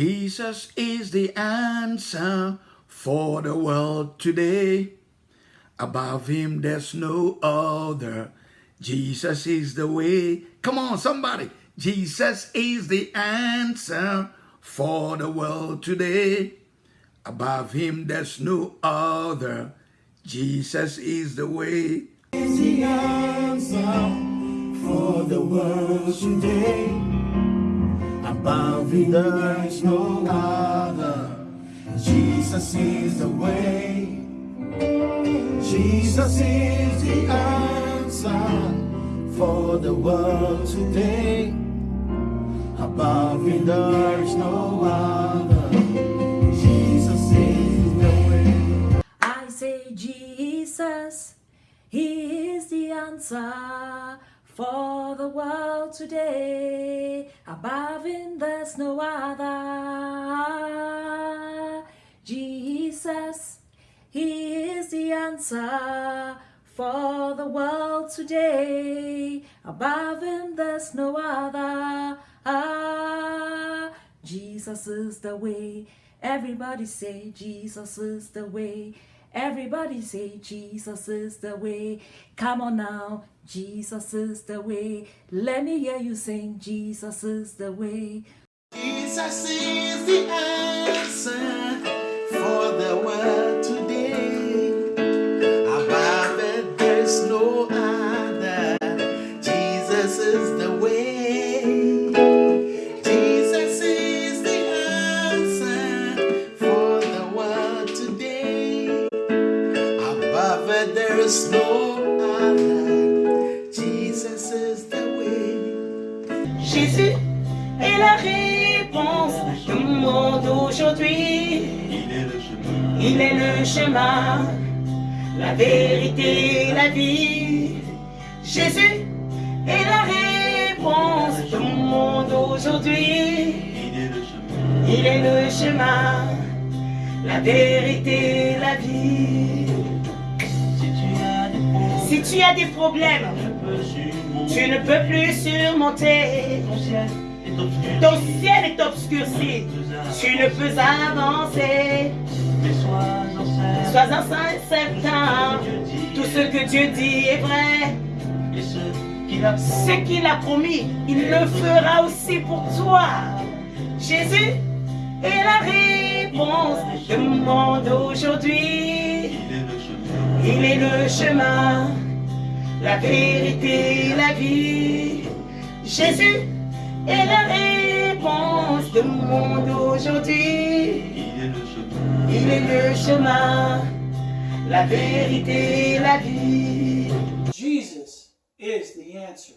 Jesus is the answer for the world today. Above him, there's no other. Jesus is the way. Come on, somebody. Jesus is the answer for the world today. Above him, there's no other. Jesus is the way. is the answer for the world today. Above there is no other. Jesus is the way. Jesus is the answer for the world today. Above it there is no other. Jesus is the way. I say Jesus, He is the answer for the world today. Above Him there's no other. Jesus, He is the answer for the world today. Above Him there's no other. Jesus is the way. Everybody say Jesus is the way. Everybody say Jesus is the way. Come on now, Jesus is the way. Let me hear you sing Jesus is the way. Jesus is the answer for the world Jésus est la réponse du monde aujourd'hui. Il est le chemin, la vérité, la vie. Jésus est la réponse du monde aujourd'hui. Il est le chemin, la vérité, la vie. Si tu as des problèmes, tu ne peux plus surmonter. Ton ciel est obscurci. Tu ne peux avancer. Sois-en certain. Tout ce que Dieu dit est vrai. Ce qu'il a promis, il le fera aussi pour toi. Jésus est la réponse du monde aujourd'hui. Il est le chemin, la vérité, la vie. Jésus est la réponse du monde aujourd'hui. Il est le chemin, la vérité, la vie. Jesus is the answer.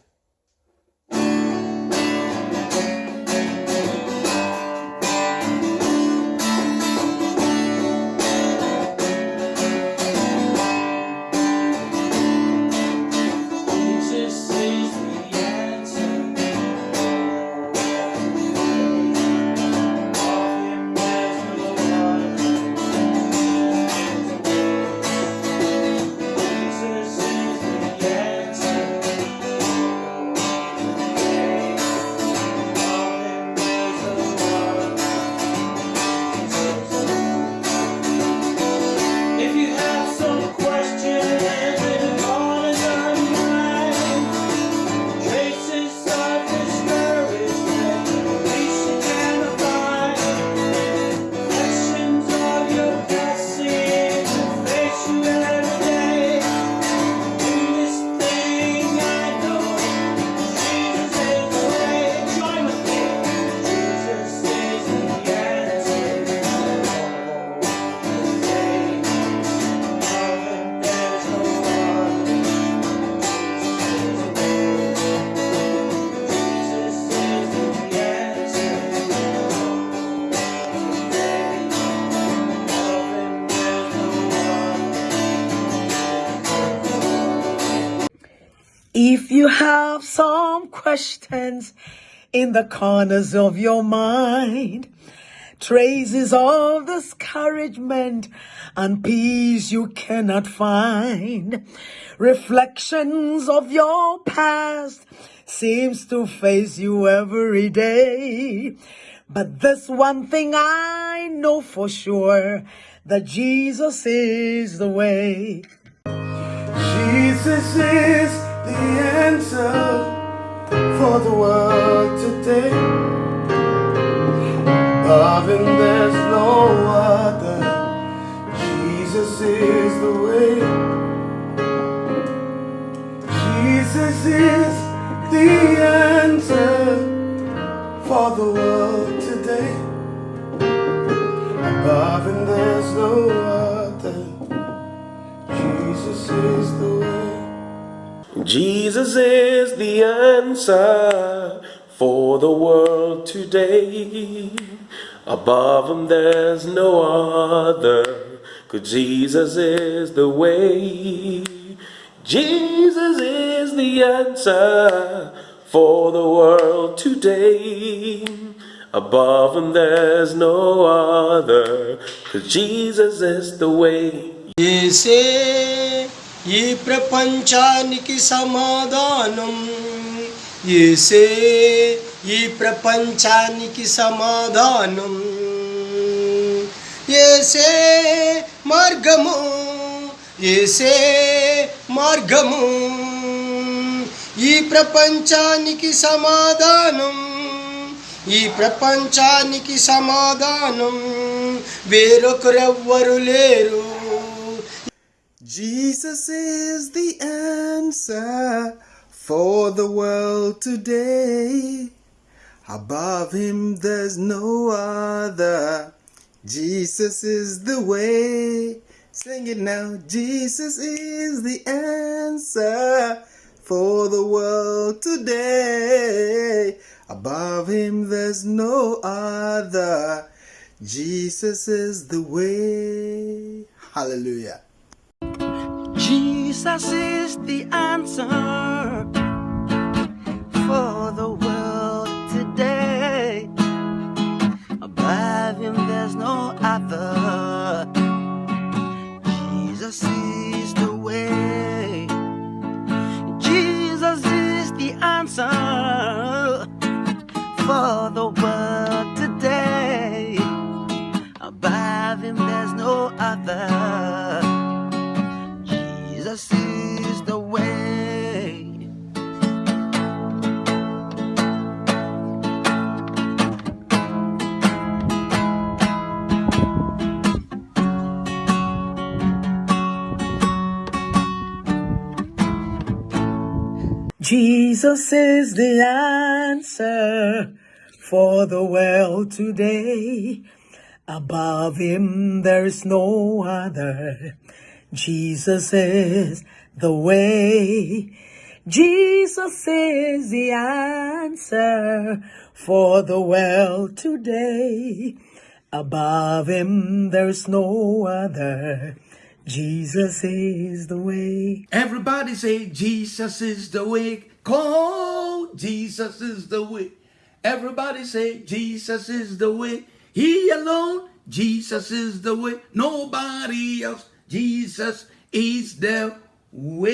If you have some questions in the corners of your mind, traces of discouragement and peace you cannot find, reflections of your past seems to face you every day. But this one thing I know for sure that Jesus is the way. Jesus is the answer for the world today. Above him there's no other. Jesus is the way. Jesus is the answer for the world today. Above him there's no other. Jesus is the way. Jesus is the answer for the world today. Above him there's no other, cause Jesus is the way. Jesus is the answer for the world today. Above him there's no other, cause Jesus is the way. ఏసే ఈ ప్రపంచానికి సమాధానం. ఏసే ఈ ప్రపంచానికి సమాధానం. ఏసే మార్గము ఏసే మార్గము. ఈ ప్రపంచానికి సమాధానం ఈ ప్రపంచానికి సమాధానం. వేరొకరెవ్వరు లేరు. Jesus is the answer for the world today. Above him there's no other. Jesus is the way. Sing it now. Jesus is the answer for the world today. Above him there's no other. Jesus is the way. Hallelujah. Jesus is the answer for the world today. Above him, there's no other. Jesus is the way. Jesus is the answer for the world Jesus is the answer for the world today. Above him there is no other. Jesus is the way. Jesus is the answer for the world today. Above him there's no other. Jesus is the way. Everybody say, Jesus is the way. Call, Jesus is the way. Everybody say, Jesus is the way. He alone, Jesus is the way. Nobody else. Jesus is the way.